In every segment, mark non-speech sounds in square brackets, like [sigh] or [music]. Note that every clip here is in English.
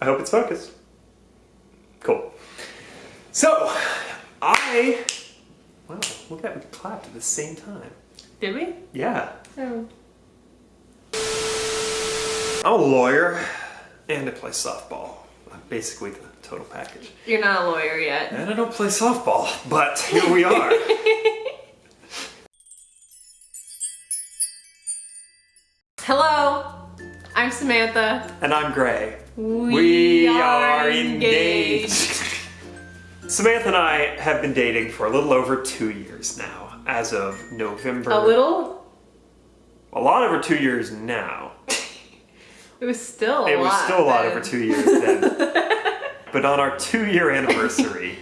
I hope it's focused. Cool. So, I, wow, look at that, we clapped at the same time. Did we? Yeah. Oh. I'm a lawyer and I play softball. I'm basically the total package. You're not a lawyer yet. And I don't play softball, but here we are. [laughs] Hello, I'm Samantha. and I'm Gray. We, are engaged. Samantha and I have been dating for a little over two years now, as of November. A little? A lot over two years now. It was still a it was lot still a lot then. over two years then. [laughs] but on our two year anniversary,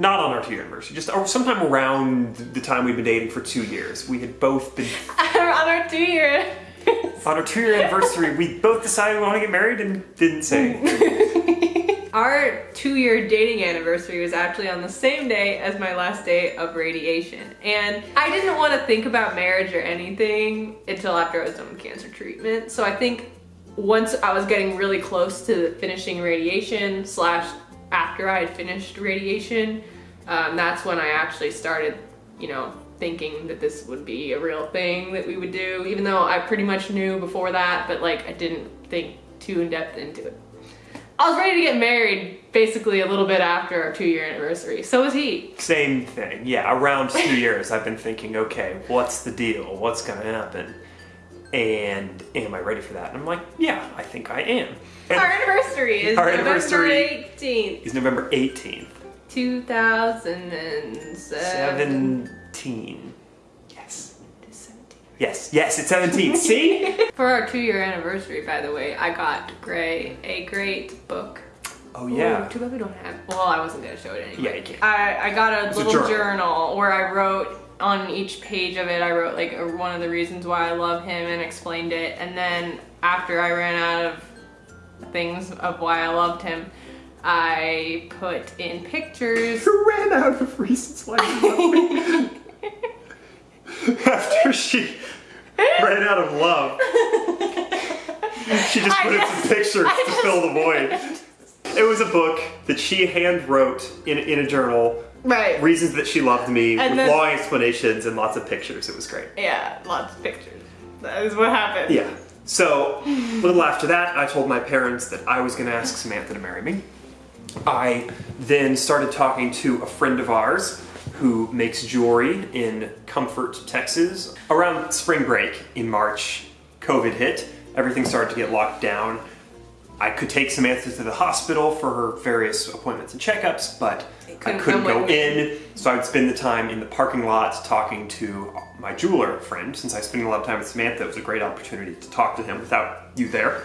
not on our two year anniversary, just sometime around the time we'd been dating for two years, we had both been [laughs] on our two year. [laughs] on our two year anniversary. We both decided we want to get married and didn't say. [laughs] Our two year dating anniversary was actually on the same day as my last day of radiation. And I didn't want to think about marriage or anything until after I was done with cancer treatment. So I think once I was getting really close to finishing radiation, slash, after I had finished radiation, um, that's when I actually started, you know, thinking that this would be a real thing that we would do, even though I pretty much knew before that, but like I didn't think too in depth into it. I was ready to get married basically a little bit after our two year anniversary. So was he. Same thing. Yeah, around two [laughs] years, I've been thinking, okay, what's the deal? What's gonna happen? And am I ready for that? And I'm like, yeah, I think I am. And Our anniversary is Our November anniversary 18th, it's November 18th, 2007. 17. Yes. Yes, yes, it's 17. [laughs] See? For our two year anniversary, by the way, I got Gray a great book. Oh, yeah. Ooh, too bad we don't have. Well, I wasn't gonna show it anyway. Yeah, you can't. I, I got a It's a little journal. journal. where I wrote on each page of it. I wrote like a, one of the reasons why I love him and explained it. And then after I ran out of things of why I loved him, I put in pictures. [laughs] You ran out of reasons why you love me. [laughs] [laughs] After she ran out of love, she just put in some pictures I to just- fill the [laughs] void. It was a book that she hand wrote in, in a journal, Right. reasons that she loved me, And with then- long explanations and lots of pictures. It was great. Yeah, lots of pictures. That is what happened. Yeah. So, a little after that, I told my parents that I was going to ask Samantha to marry me. I then started talking to a friend of ours who makes jewelry in Comfort, Texas. Around spring break in March, COVID hit. Everything started to get locked down. I could take Samantha to the hospital for her various appointments and checkups, but I couldn't couldn't go in. So I would spend the time in the parking lot talking to my jeweler friend. Since I was spending a lot of time with Samantha, it was a great opportunity to talk to him without you there.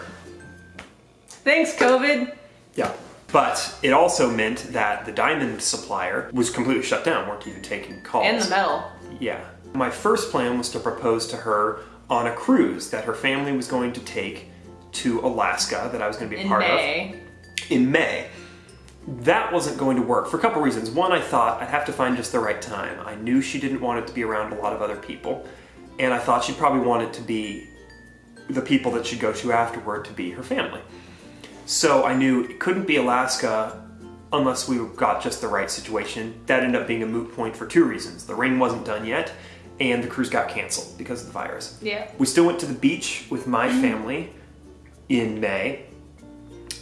Thanks, COVID. Yeah. But it also meant that the diamond supplier was completely shut down, weren't even taking calls. And the metal. Yeah. My first plan was to propose to her on a cruise that her family was going to take to Alaska that I was going to be a part of. In part May. of in May. That wasn't going to work for a couple reasons. One, I thought I'd have to find just the right time. I knew she didn't want it to be around a lot of other people, and I thought she'd probably want it to be the people that she'd go to afterward to be her family. So I knew it couldn't be Alaska unless we got just the right situation. That ended up being a moot point for two reasons. The ring wasn't done yet, and the cruise got canceled because of the virus. Yeah. We still went to the beach with my mm-hmm. family in May,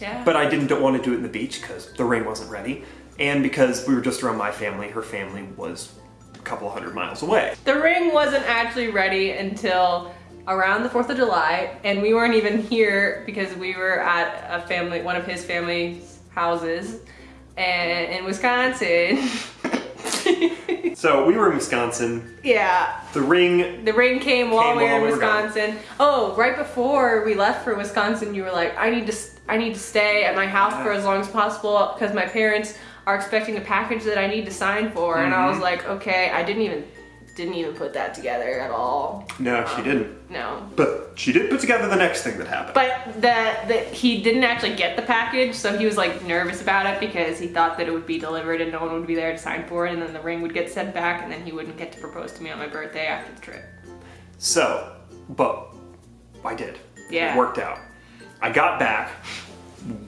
Yeah. but I didn't want to do it in the beach because the ring wasn't ready, and because we were just around my family, her family was a couple hundred miles away. The ring wasn't actually ready until around the 4th of July, and we weren't even here because we were at a family, one of his family's houses and in Wisconsin. [laughs] So we were in Wisconsin. yeah, The ring, the ring came while Came we were while in we were. Wisconsin. Oh, right before we left for Wisconsin, you were like, "I need to, I need to stay at my house for as long as possible because my parents are expecting a package that I need to sign for." And I was Mhm. like, "Okay." I didn't even, didn't even put that together at all. no, she um, didn't. No, But she did put together the next thing that happened. But the, the he didn't actually get the package, so he was like nervous about it because he thought that it would be delivered and no one would be there to sign for it, and then the ring would get sent back, and then he wouldn't get to propose to me on my birthday after the trip. So, but I did. Yeah. It worked out. I got back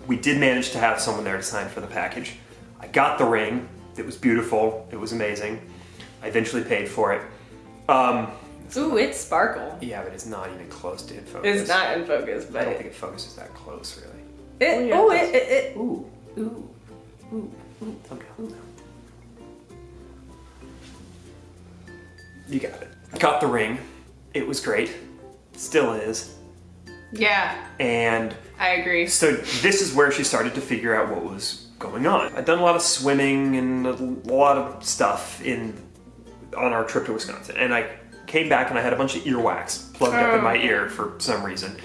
we did manage to have someone there to sign for the package. I got the ring. It was beautiful. It was amazing. I eventually paid for it. Um, Ooh, it's sparkle. yeah, but it's not even close to in focus. It's not in focus, but I don't think it focuses that close, really. it. yeah, Oh, it it, it, Ooh, it. Ooh. Ooh. Ooh. okay. You got it. Got the ring. It was great. Still is. Yeah, And I agree. So this is where she started to figure out what was going on. I'd done a lot of swimming and a lot of stuff in on our trip to Wisconsin, and I came back and I had a bunch of earwax plugged up in my ear for some reason,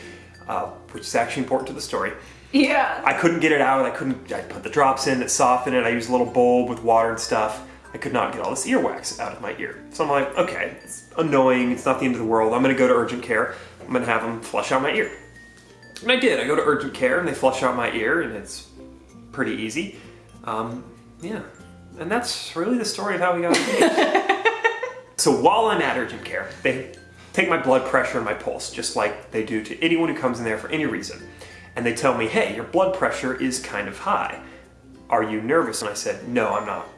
uh, which is actually important to the story. Yeah. I couldn't get it out. I couldn't. I put the drops in that softened it. I used a little bulb with water and stuff. I could not get all this earwax out of my ear. So I'm like, okay, it's annoying. It's not the end of the world. I'm gonna go to urgent care. I'm gonna have them flush out my ear. And I did. I go to urgent care and they flush out my ear, and it's pretty easy. Um, yeah, and that's really the story of how we got [laughs] engaged. So while I'm at urgent care, they take my blood pressure and my pulse, just like they do to anyone who comes in there for any reason. And they tell me, hey, your blood pressure is kind of high. Are you nervous? And I said, no, I'm not,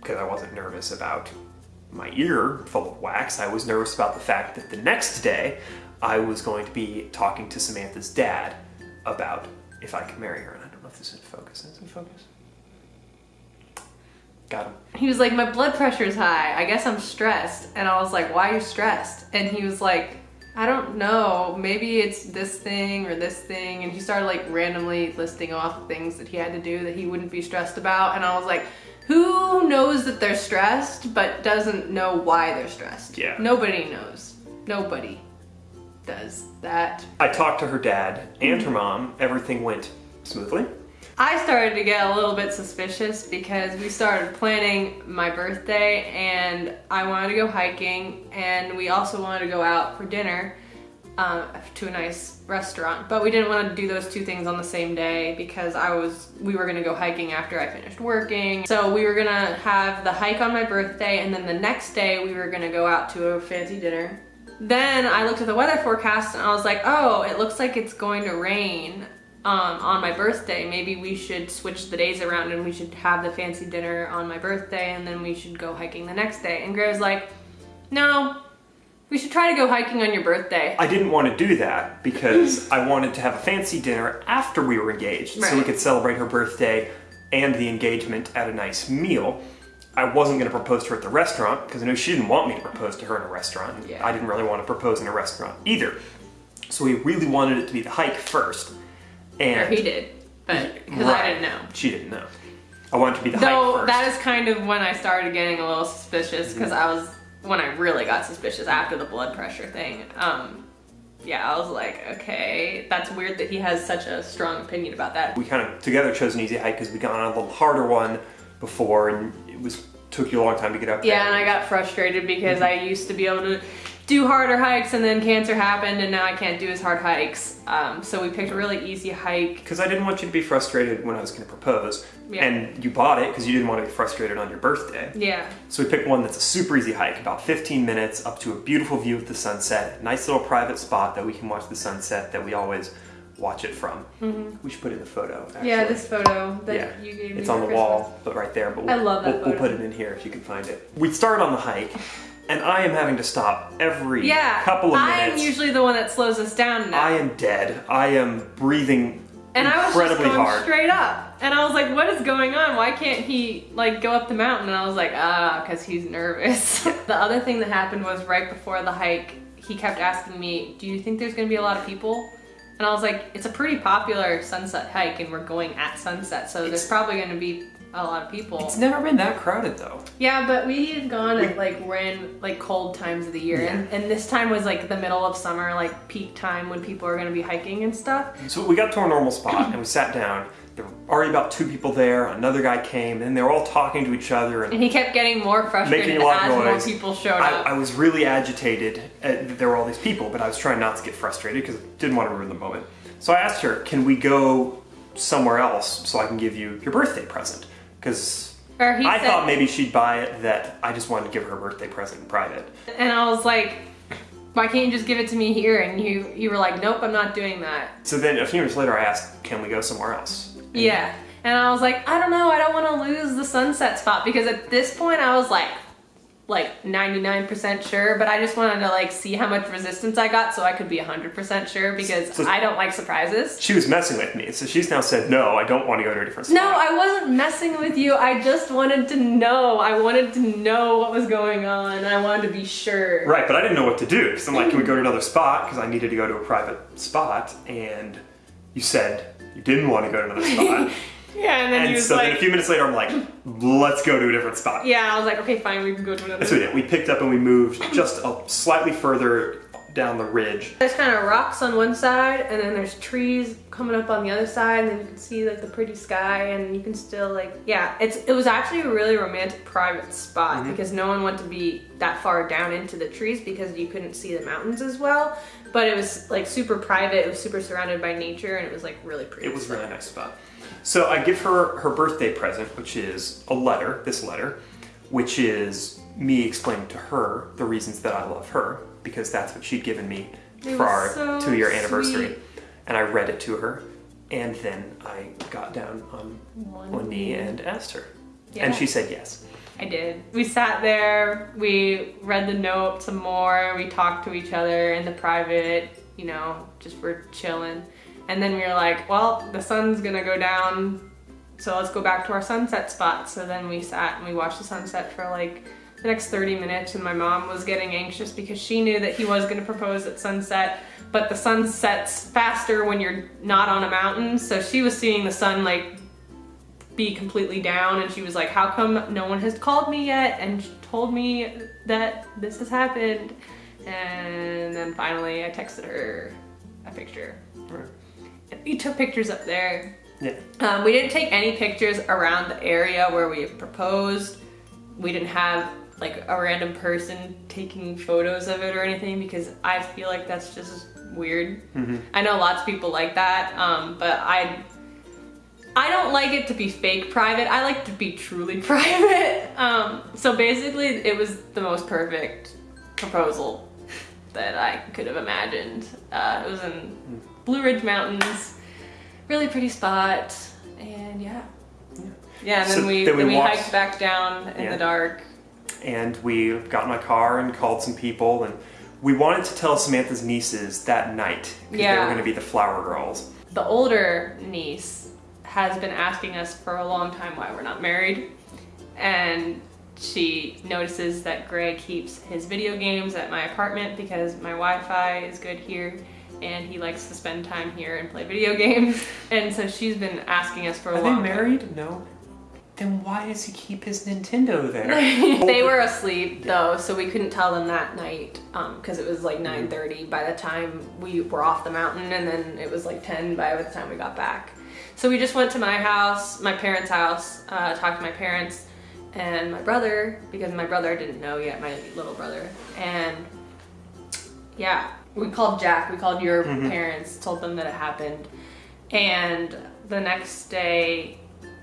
because I wasn't nervous about my ear full of wax. I was nervous about the fact that the next day I was going to be talking to Samantha's dad about if I could marry her. And I don't know if this is in focus. Is it focus? Got him. He was like, my blood pressure's high. I guess I'm stressed. And I was like, why are you stressed? And he was like, I don't know. Maybe it's this thing or this thing. And he started like randomly listing off things that he had to do that he wouldn't be stressed about. And I was like, who knows that they're stressed but doesn't know why they're stressed? Yeah. Nobody knows. Nobody does that. I talked to her dad and her mm-hmm. mom. Everything went smoothly. I started to get a little bit suspicious because we started planning my birthday and I wanted to go hiking and we also wanted to go out for dinner um, to a nice restaurant. But we didn't want to do those two things on the same day because I was we were gonna go hiking after I finished working. So we were gonna have the hike on my birthday and then the next day we were gonna go out to a fancy dinner. Then I looked at the weather forecast and I was like, oh, it looks like it's going to rain um, on my birthday. Maybe we should switch the days around and we should have the fancy dinner on my birthday and then we should go hiking the next day. And Gray was like, no, we should try to go hiking on your birthday. I didn't want to do that because [laughs] I wanted to have a fancy dinner after we were engaged so we could celebrate her birthday and the engagement at a nice meal. I wasn't going to propose to her at the restaurant because I knew she didn't want me to propose to her in a restaurant. Yeah. I didn't really want to propose in a restaurant either. So we really wanted it to be the hike first. Or And he did, but because Right. I didn't know. She didn't know. I wanted to be the Though that is kind of when I started getting a little suspicious because Mm-hmm. I was when I really got suspicious after the blood pressure thing. Um, yeah, I was like, okay, that's weird that he has such a strong opinion about that. we kind of together chose an easy hike because we got on a little harder one before and it was took you a long time to get up there. Yeah, and I got frustrated because I used to be able to do harder hikes and then cancer happened and now I can't do as hard hikes. Um, so we picked a really easy hike. Because I didn't want you to be frustrated when I was going to propose. Yeah. And you bought it because you didn't want to be frustrated on your birthday. Yeah. So we picked one that's a super easy hike, about 15 minutes up to a beautiful view of the sunset. Nice little private spot that we can watch the sunset that we always watch it from. We should put in the photo. Actually. Yeah, this photo that Yeah, you gave me. it's on the Christmas. wall, but right there. But we'll, I love that we'll, we'll put it in here if you can find it. We start on the hike, and I am having to stop every Yeah. couple of minutes. I am usually the one that slows us down now. I am dead. I am breathing and I was just incredibly going hard. straight up. And I was like, what is going on? Why can't he like go up the mountain? And I was like, ah, because he's nervous. [laughs] the other thing that happened was right before the hike, he kept asking me, do you think there's gonna be a lot of people? And I was like, it's a pretty popular sunset hike and we're going at sunset, so there's probably gonna be a lot of people. It's never been that crowded though. Yeah, but we've gone at like we're in like cold times of the year, and, and this time was like the middle of summer, like peak time when people are gonna be hiking and stuff. So we got to our normal spot and we sat down. There were already about two people there. Another guy came, and they were all talking to each other. And And he kept getting more frustrated Making a lot as of more people showed I, up. I was really agitated. uh, that there were all these people, but I was trying not to get frustrated because I didn't want to ruin the moment. So I asked her, "Can we go somewhere else so I can give you your birthday present?" Because I said, thought maybe she'd buy it. That I just wanted to give her a birthday present in private. and I was like, why can't you just give it to me here? And you you were like, nope, I'm not doing that. So then a few minutes later, I asked, "Can we go somewhere else?" And Yeah. And I was like, I don't know, I don't want to lose the sunset spot because at this point I was like like 99% sure, but I just wanted to like see how much resistance I got so I could be 100% sure because So- I don't like surprises. She was messing with me, so she's now said, "No, I don't want to go to a different spot." No, I wasn't messing with you. I just wanted to know. I wanted to know what was going on. I wanted to be sure. Right, but I didn't know what to do because I'm like, can we go to another spot? Because I needed to go to a private spot, and you said you didn't want to go to another [laughs] spot. Yeah, and then he was so then a few minutes later, I'm like, let's go to a different spot. yeah, I was like, okay, fine, we can go to another. That's what we did. We picked up and we moved just a slightly further down the ridge. There's kind of rocks on one side, and then there's trees coming up on the other side, and then you can see like the pretty sky, and you can still like, yeah, it's it was actually a really romantic private spot mm-hmm. because no one wanted to be that far down into the trees because you couldn't see the mountains as well. But it was like super private. It was super surrounded by nature, and it was like really pretty. It was a really nice spot. So I give her her birthday present, which is a letter, this letter, which is me explaining to her the reasons that I love her, because that's what she'd given me It for our so two year anniversary. And I read it to her, and then I got down on One one knee and asked her. Yeah. And she said yes. I did. We sat there, we read the note some more, we talked to each other in the private, you know, just for chilling. And then we were like, well, the sun's gonna go down, so let's go back to our sunset spot. So then we sat and we watched the sunset for like the next 30 minutes, and my mom was getting anxious because she knew that he was gonna propose at sunset, but the sun sets faster when you're not on a mountain, so she was seeing the sun like be completely down and she was like how come no one has called me yet and told me that this has happened and then finally i texted her a picture Right. We took pictures up there Yeah. um, we didn't take any pictures around the area where we proposed we didn't have like a random person taking photos of it or anything because i feel like that's just weird i know lots of people like that um, but i I don't like it to be fake private. I like to be truly [laughs] private. Um, so basically, it was the most perfect proposal that I could have imagined. Uh, it was in Blue Ridge Mountains, really pretty spot, and yeah, yeah. And then we then then we we, walked- hiked back down in Yeah. the dark. and we got in my car and called some people and we wanted to tell Samantha's nieces that night because they were going to be the flower girls. The older niece has been asking us for a long time why we're not married. And she notices that Greg keeps his video games at my apartment because my Wi Fi is good here and he likes to spend time here and play video [laughs] games. And so she's been asking us for a Are they married? No. Then why does he keep his Nintendo there? [laughs] they were asleep though, so we couldn't tell them that night because it was like 9:30 by the time we were off the mountain, and then it was like 10 by the time we got back. So we just went to my house, my parents' house, uh, talked to my parents and my brother because my brother didn't know yet, my little brother, and yeah, we called Jack. We called your mm-hmm. parents, told them that it happened, and the next day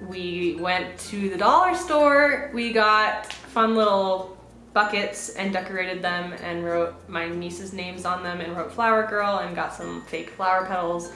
we went to the dollar store. We got fun little buckets and decorated them and wrote my niece's names on them and wrote flower girl and got some fake flower petals.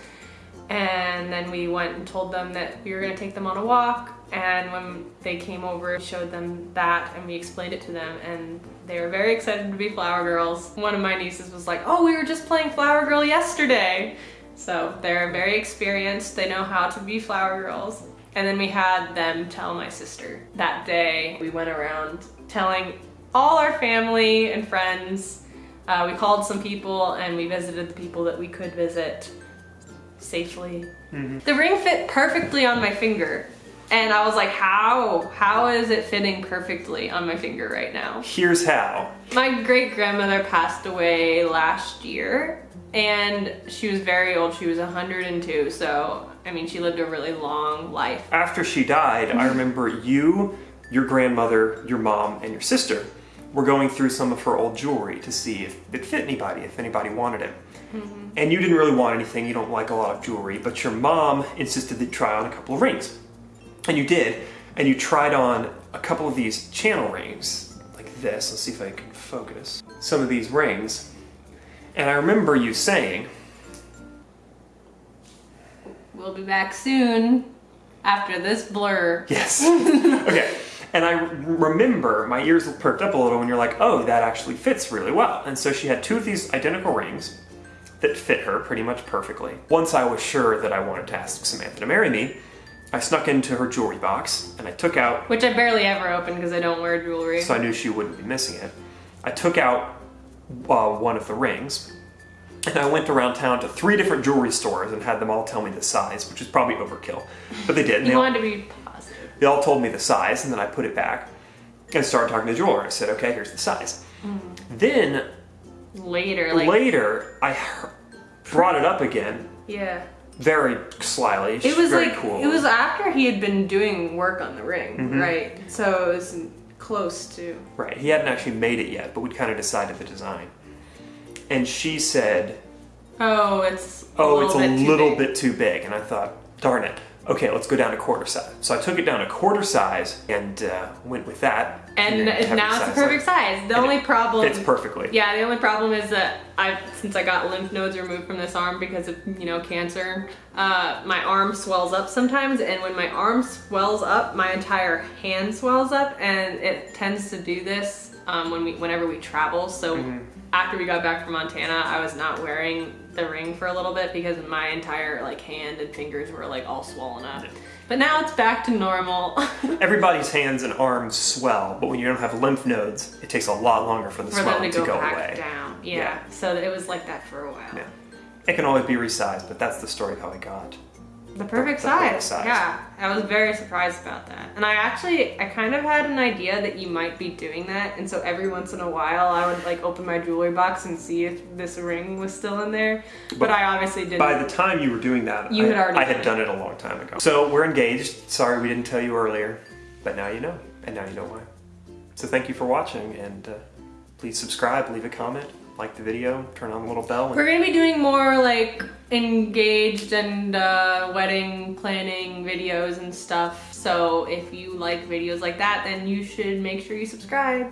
And then we went and told them that we were gonna take them on a walk. And when they came over, we showed them that and we explained it to them and they were very excited to be flower girls. One of my nieces was like, oh, we were just playing flower girl yesterday. So they're very experienced. They know how to be flower girls. And then we had them tell my sister. That day, we went around telling all our family and friends. Uh, we called some people and we visited the people that we could visit safely. The ring fit perfectly on my finger. And I was like, how? How is it fitting perfectly on my finger right now? Here's how. My great grandmother passed away last year, and she was very old. She was 102, so I mean, she lived a really long life. After she died, I mm-hmm. remember you, your grandmother, your mom, and your sister were going through some of her old jewelry to see if it fit anybody, if anybody wanted it. Mm-hmm. And you didn't really want anything, you don't like a lot of jewelry, but your mom insisted that you try on a couple of rings. And you did, and you tried on a couple of these channel rings, like this. Let's see if I can focus. Some of these rings. And I remember you saying, We'll be back soon after this blur. Yes. [laughs] okay. And I remember my ears perked up a little when you're like, oh, that actually fits really well. And so she had two of these identical rings that fit her pretty much perfectly. Once I was sure that I wanted to ask Samantha to marry me, I snuck into her jewelry box and I took out, Which I barely ever open because I don't wear jewelry. so I knew she wouldn't be missing it. I took out uh, one of the rings and I went around town to three different jewelry stores and had them all tell me the size, which is probably overkill. But they did. and they you all- wanted to be positive. they all told me the size, and then I put it back and started talking to the jeweler. I said, okay, here's the size. Then Later, like later, I brought it up again, yeah. Very slyly. It was like cool. it was after he had been doing work on the ring, Mm-hmm. right? So it was close to. right. He hadn't actually made it yet, but we'd kind of decided the design. And she said, Oh, it's. A "Oh, it's a little big. bit too big." And I thought, "Darn it." Okay, let's go down to quarter size. So I took it down a quarter size and uh, went with that. And now it's the perfect size. The only it problem. Fits perfectly. Yeah, the only problem is that I, since I got lymph nodes removed from this arm because of you know cancer, uh, my arm swells up sometimes, and when my arm swells up, my entire hand swells up, and it tends to do this um, when we, whenever we travel. So Mm-hmm. after we got back from Montana, I was not wearing the ring for a little bit because my entire like hand and fingers were like all swollen up. But now it's back to normal. [laughs] Everybody's hands and arms swell, but when you don't have lymph nodes, it takes a lot longer for the for swelling to go, back away. down. Yeah. Yeah. So it was like that for a while. Yeah. It can always be resized, but that's the story of how I got. The perfect The size. perfect size. Yeah, I was very surprised about that. And I actually, I kind of had an idea that you might be doing that. And so every once in a while, I would like open my jewelry box and see if this ring was still in there. But, But I obviously didn't. By the time you were doing that, You I, had already I done had it. done it a long time ago. So we're engaged. Sorry we didn't tell you earlier, but now you know, and now you know why. So thank you for watching, and uh, please subscribe, leave a comment, like the video, turn on the little bell. We're gonna be doing more like engaged and uh, wedding planning videos and stuff. So if you like videos like that, then you should make sure you subscribe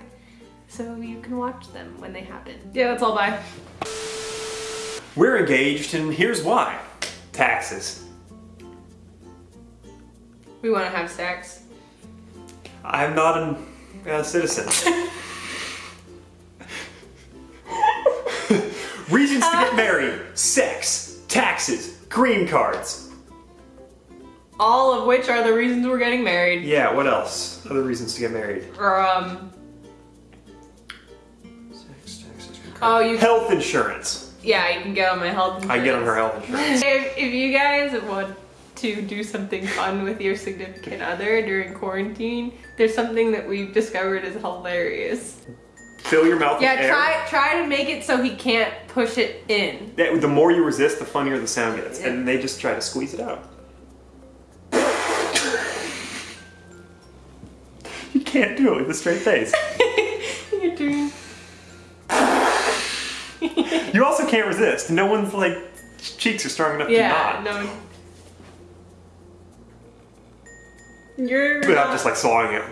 so you can watch them when they happen. Yeah, that's all. Bye. We're engaged, and here's why: taxes. We want to have sex. I'm not an, a citizen. [laughs] married: sex, taxes, green cards. All of which are the reasons we're getting married. Yeah, what else? Other reasons to get married. Or um, Sex, taxes, green oh, you Health insurance. yeah, you can get on my health. Insurance. I get on her health insurance. If, if you guys want to do something fun with your significant other during quarantine, there's something that we've discovered is hilarious. Fill your mouth Yeah, with air. try try to make it so he can't push it in. That- the more you resist, the funnier the sound gets, and they just try to squeeze it out. you can't do it with a straight face. [laughs] You're doing. You also can't resist. No one's like cheeks are strong enough Yeah, to not. no. You're. Without just like swallowing it.